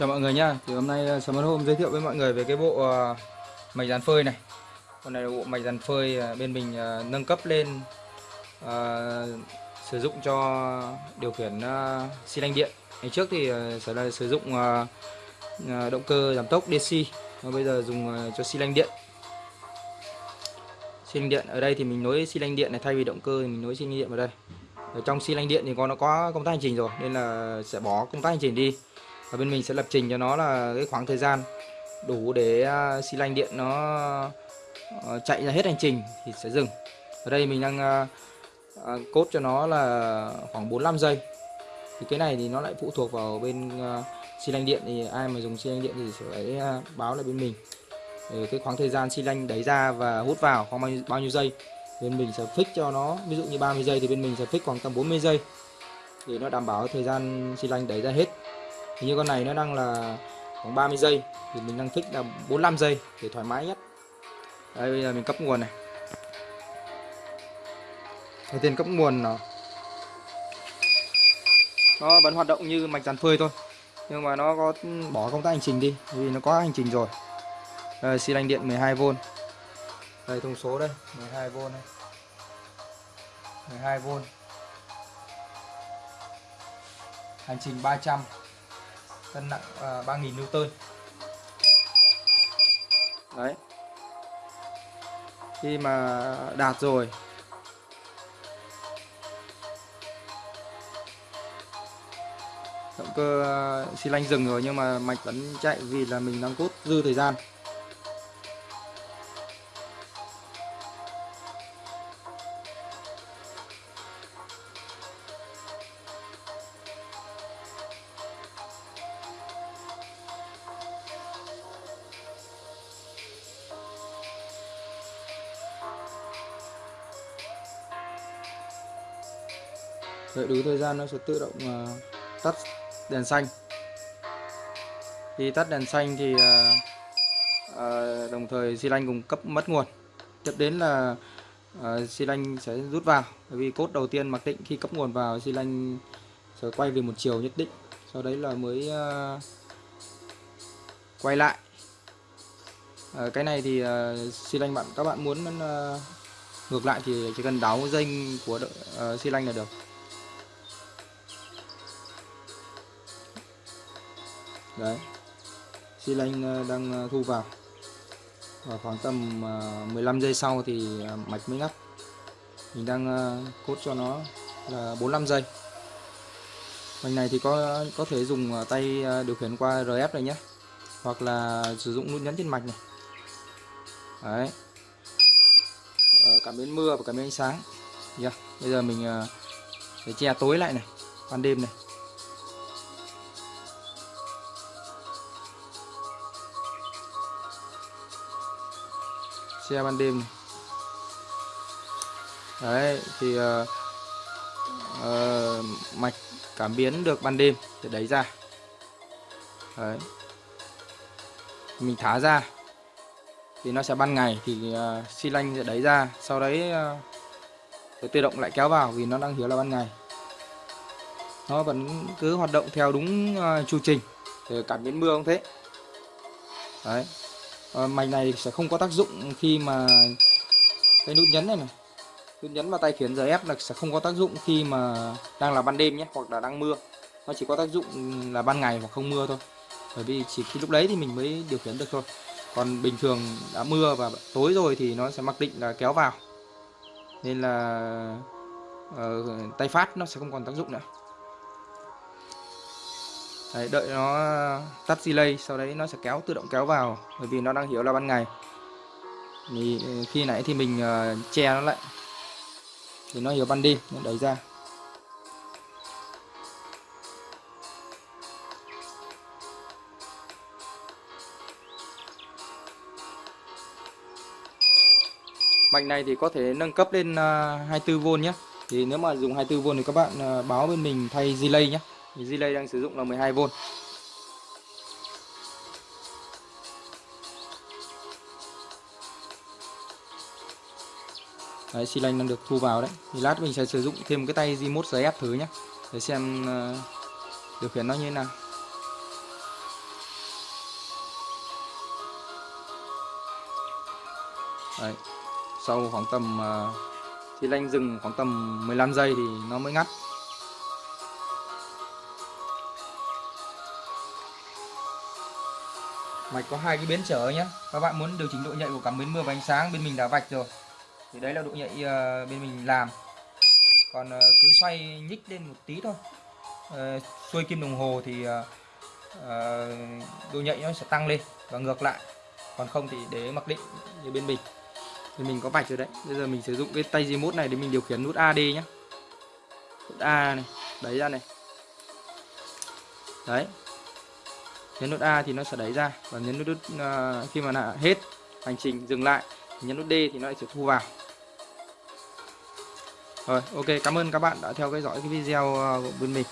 Chào mọi người nha Thì hôm nay ờ, sớm hôm giới thiệu với mọi người về cái bộ ờ, mạch dàn phơi này. Con này là bộ mạch dàn phơi ờ, bên mình nâng cấp lên ờ, sử dụng cho điều khiển uh, xi lanh điện. Ngày trước thì ờ, sẽ là sử dụng ờ, động cơ giảm tốc DC, và bây giờ dùng cho xi lanh điện. Xi lanh điện ở đây thì mình nối xi lanh điện này thay vì động cơ thì mình nối xi lanh điện vào đây. Ở trong xi lanh điện thì con nó có công tắc hành trình rồi nên là sẽ bỏ công tắc hành trình đi và bên mình sẽ lập trình cho nó là cái khoảng thời gian đủ để à, xi lanh điện nó ờ, chạy ra hết hành trình thì sẽ dừng. Ở đây mình đang à, à, cốt cho nó là khoảng 45 giây. Thì cái này thì nó lại phụ thuộc vào bên xi lanh điện thì ai mà dùng xi lanh điện thì sẽ phải báo lại bên mình. Để cái khoảng thời gian xi lanh đẩy ra và hút vào khoảng bao nhiêu, bao nhiêu giây bên mình sẽ fix cho nó. Ví dụ như 30 giây thì bên mình sẽ fix khoảng tầm 40 giây. Để nó đảm bảo thời gian xi lanh đẩy ra hết thì như con này nó đang là khoảng 30 giây thì mình đang thích là 45 giây để thoải mái nhất. Đây bây giờ mình cấp nguồn này. Đầu tiên cấp nguồn nó nó vẫn hoạt động như mạch dàn phơi thôi nhưng mà nó có bỏ công tác hành trình đi vì nó có hành trình rồi. Đây, xi lanh điện 12V đây thông số đây 12V này 12V hành trình 300 cân nặng à, uh, 3000 Newton. Đấy. Khi mà đạt rồi. Động cơ à, xi lanh dừng rồi nhưng mà mạch vẫn chạy vì là mình đang cốt dư thời gian. Đợi đủ thời gian nó sẽ tự động uh, tắt đèn xanh. Khi tắt đèn xanh thì uh, uh, đồng thời xi lanh cùng cấp mất nguồn. Tiếp đến là uh, xi lanh sẽ rút vào. Bởi vì cốt đầu tiên mặc định khi cấp nguồn vào xi lanh sẽ quay về một chiều nhất định. Sau đấy là mới uh, quay lại. Uh, cái này thì uh, xi lanh bạn các bạn muốn uh, ngược lại thì chỉ cần đáo dây của uh, xi lanh là được. Đấy. Xi lanh ờ, đang ờ, thu vào. Và khoảng tầm ờ, 15 giây sau thì mạch mới ngắt. Mình đang cốt cho nó là 45 giây. Mạch này thì có có thể dùng tay điều khiển qua RF này nhé. Hoặc là sử dụng nút nhấn trên mạch này. Đấy. Cảm biến mưa và cảm biến ánh sáng. Yeah. bây giờ mình để che tối lại này, ban đêm này. Xe ban đêm. Đấy thì uh, uh, mạch cảm biến được ban đêm để đẩy ra. Đấy. Mình thả ra thì nó sẽ ban ngày thì uh, xi lanh sẽ đẩy ra. Sau đấy uh, tự động lại kéo vào vì nó đang hiểu là ban ngày. Nó vẫn cứ hoạt động theo đúng uh, chu trình. Cảm biến mưa không thế. Đấy à, mạch này sẽ không có tác dụng khi mà cái nút nhấn này này. Nút nhấn vào tay khiển giờ ép là sẽ không có tác dụng khi mà đang là ban đêm nhé hoặc là đang mưa. Nó chỉ có tác dụng là ban ngày hoặc không mưa thôi. Bởi vì chỉ khi lúc đấy thì mình mới điều khiển được thôi. Còn bình thường đã mưa và tối rồi thì nó sẽ mặc định là kéo vào. Nên là uh, tay phát nó sẽ không còn tác dụng nữa. Đấy, đợi nó uh, tắt delay sau đấy nó sẽ kéo tự động kéo vào bởi vì nó đang hiểu là ban ngày. Thì uh, khi nãy thì mình uh, che nó lại. Thì nó hiểu ban đêm nó đẩy ra. Mạch này thì có thể nâng cấp lên uh, 24V nhé. Thì nếu mà dùng 24V thì các bạn uh, báo bên mình thay delay nhé. Relay đang sử dụng là 12V Đấy, xi lanh đang được thu vào đấy. Thì lát mình sẽ sử dụng thêm cái tay remote giấy ép thử nhé để xem uh, điều khiển nó như thế nào. Đấy, sau khoảng tầm ờ, uh, xi lanh dừng khoảng tầm 15 giây thì nó mới ngắt. Mạch có hai cái biến trở nhé các bạn muốn điều chỉnh độ nhạy của cảm biến mưa và ánh sáng, bên mình đã vạch rồi. Thì đấy là độ nhạy ờ, bên mình làm. Còn ờ, cứ xoay nhích lên một tí thôi. Ờ, xuôi kim đồng hồ thì độ nhạy nó sẽ tăng lên và ngược lại. Còn không thì để mặc định như bên mình. Thì mình có vạch rồi đấy. Bây giờ mình sử dụng cái tay remote này để mình điều khiển nút AD nhé nút A này đấy ra này. Đấy nhấn nút A thì nó sẽ đẩy ra và nhấn nút uh, khi mà là hết hành trình dừng lại nhấn nút D thì nó lại sẽ thu vào. Rồi ok cảm ơn các bạn đã theo dõi cái video à, của bên mình.